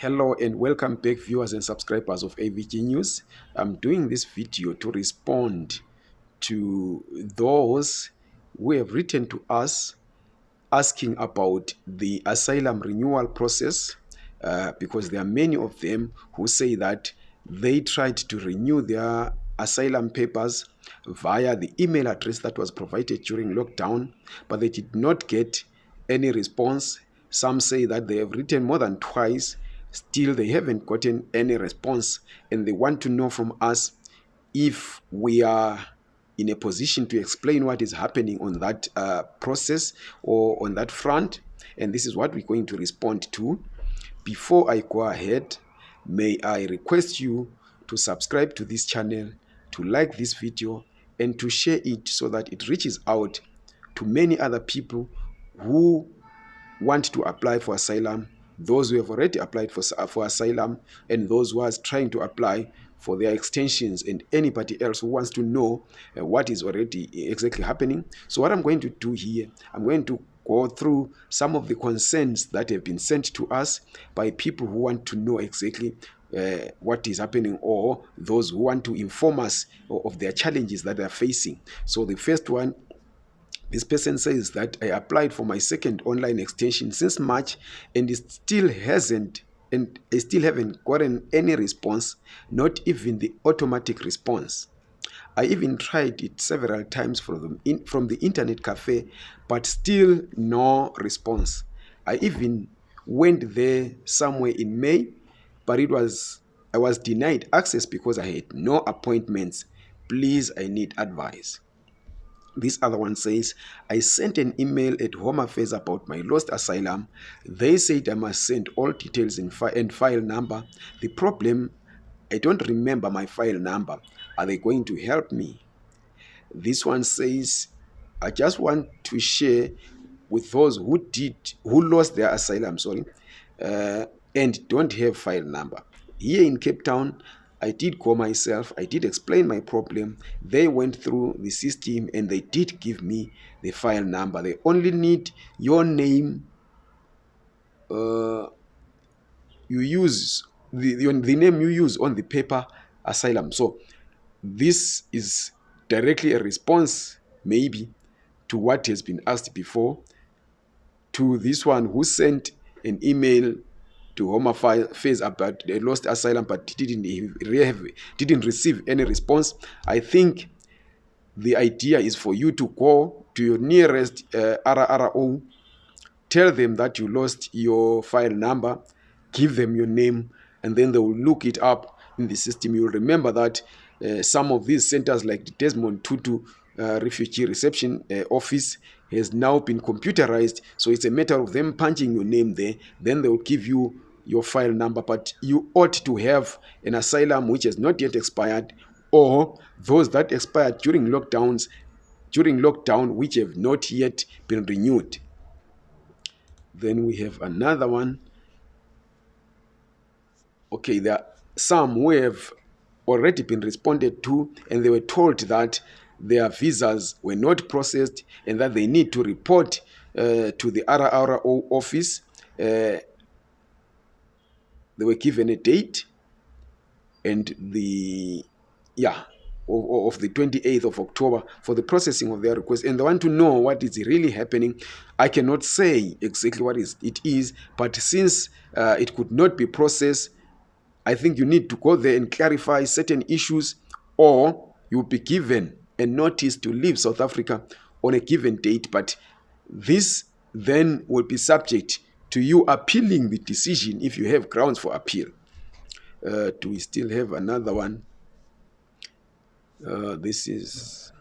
Hello and welcome back viewers and subscribers of AVG News. I'm doing this video to respond to those who have written to us asking about the asylum renewal process uh, because there are many of them who say that they tried to renew their asylum papers via the email address that was provided during lockdown but they did not get any response some say that they have written more than twice still they haven't gotten any response and they want to know from us if we are in a position to explain what is happening on that uh, process or on that front. And this is what we're going to respond to. Before i go ahead may i request you to subscribe to this channel to like this video and to share it so that it reaches out to many other people who want to apply for asylum those who have already applied for, for asylum and those who are trying to apply for their extensions and anybody else who wants to know uh, what is already exactly happening. So what I'm going to do here, I'm going to go through some of the concerns that have been sent to us by people who want to know exactly uh, what is happening or those who want to inform us of their challenges that they're facing. So the first one this person says that I applied for my second online extension since March and it still hasn't and I still haven't gotten any response, not even the automatic response. I even tried it several times from the, in, from the internet cafe, but still no response. I even went there somewhere in May, but it was I was denied access because I had no appointments. Please, I need advice. This other one says, I sent an email at Home Affairs about my lost asylum. They said I must send all details in fi and file number. The problem, I don't remember my file number. Are they going to help me? This one says, I just want to share with those who did, who lost their asylum, sorry, uh, and don't have file number. Here in Cape Town, I did call myself, I did explain my problem. They went through the system and they did give me the file number. They only need your name. Uh, you use the, the name you use on the paper asylum. So this is directly a response, maybe, to what has been asked before. To this one who sent an email to Home Affairs about they lost asylum but didn't have, didn't receive any response. I think the idea is for you to go to your nearest uh, RRO, tell them that you lost your file number, give them your name, and then they will look it up in the system. You'll remember that uh, some of these centers like the Desmond Tutu uh, Refugee Reception uh, Office has now been computerized. So it's a matter of them punching your name there. Then they will give you your file number, but you ought to have an asylum which has not yet expired or those that expired during lockdowns during lockdown which have not yet been renewed. Then we have another one. Okay, there are some who have already been responded to and they were told that their visas were not processed and that they need to report uh, to the RRO office uh, they were given a date and the yeah of, of, the 28th of October for the processing of their request and they want to know what is really happening. I cannot say exactly what is it is, but since uh, it could not be processed, I think you need to go there and clarify certain issues or you'll be given a notice to leave South Africa on a given date. But this then will be subject to you appealing the decision if you have grounds for appeal. Uh, do we still have another one? Uh, this is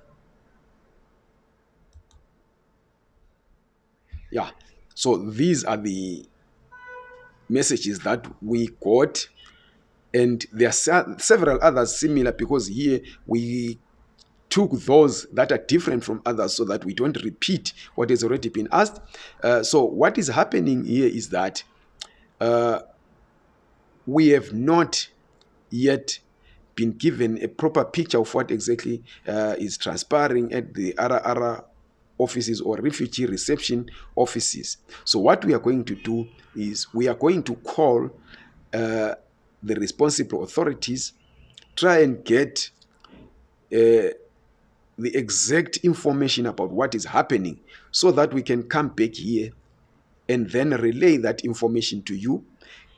yeah so these are the messages that we got and there are several others similar because here we took those that are different from others so that we don't repeat what has already been asked. Uh, so what is happening here is that uh, we have not yet been given a proper picture of what exactly uh, is transpiring at the RRR offices or refugee reception offices. So what we are going to do is we are going to call uh, the responsible authorities, try and get uh, the exact information about what is happening so that we can come back here and then relay that information to you.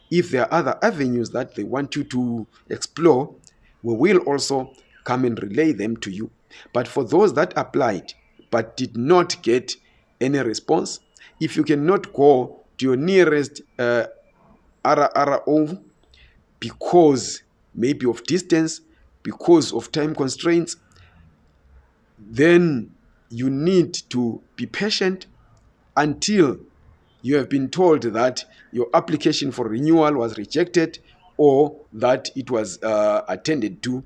If there are other avenues that they want you to explore, we will also come and relay them to you. But for those that applied but did not get any response, if you cannot go to your nearest uh, RRO because maybe of distance, because of time constraints, then you need to be patient until you have been told that your application for renewal was rejected or that it was uh, attended to.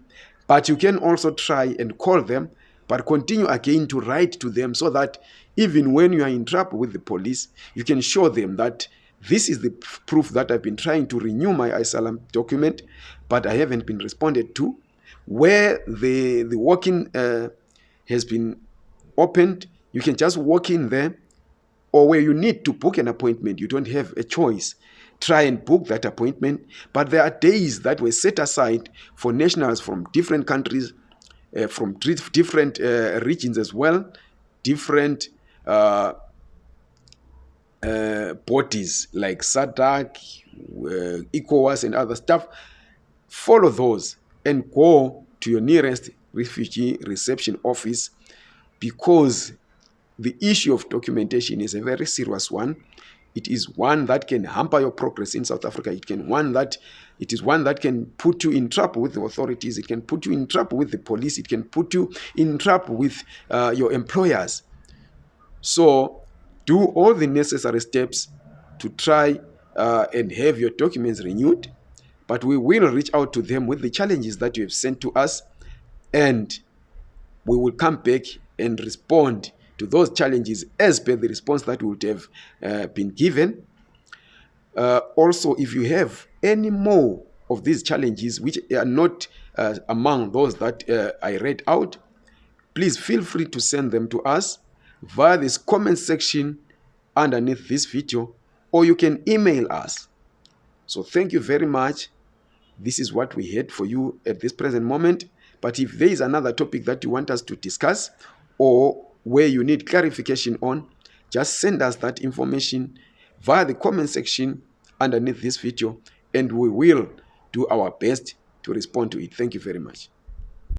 But you can also try and call them, but continue again to write to them so that even when you are in trouble with the police, you can show them that this is the proof that I've been trying to renew my asylum document, but I haven't been responded to. Where the, the walk-in uh, has been opened, you can just walk in there or where you need to book an appointment, you don't have a choice. Try and book that appointment. But there are days that were set aside for nationals from different countries, uh, from different uh, regions as well, different uh, uh, bodies like SADC, uh, ECOWAS, and other stuff. Follow those and go to your nearest refugee reception office because the issue of documentation is a very serious one. It is one that can hamper your progress in South Africa. It can one that it is one that can put you in trouble with the authorities. It can put you in trouble with the police. It can put you in trouble with uh, your employers. So do all the necessary steps to try uh, and have your documents renewed. But we will reach out to them with the challenges that you have sent to us and we will come back and respond to those challenges as per the response that would have uh, been given. Uh, also, if you have any more of these challenges which are not uh, among those that uh, I read out, please feel free to send them to us via this comment section underneath this video or you can email us. So thank you very much. This is what we had for you at this present moment. But if there is another topic that you want us to discuss or where you need clarification on, just send us that information via the comment section underneath this video and we will do our best to respond to it. Thank you very much.